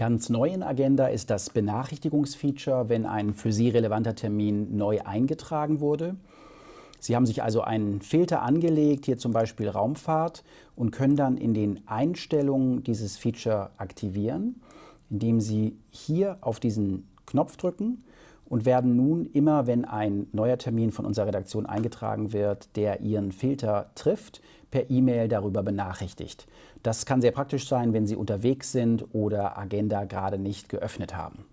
Ganz neu in Agenda ist das Benachrichtigungsfeature, wenn ein für Sie relevanter Termin neu eingetragen wurde. Sie haben sich also einen Filter angelegt, hier zum Beispiel Raumfahrt, und können dann in den Einstellungen dieses Feature aktivieren, indem Sie hier auf diesen Knopf drücken und werden nun immer, wenn ein neuer Termin von unserer Redaktion eingetragen wird, der Ihren Filter trifft, per E-Mail darüber benachrichtigt. Das kann sehr praktisch sein, wenn Sie unterwegs sind oder Agenda gerade nicht geöffnet haben.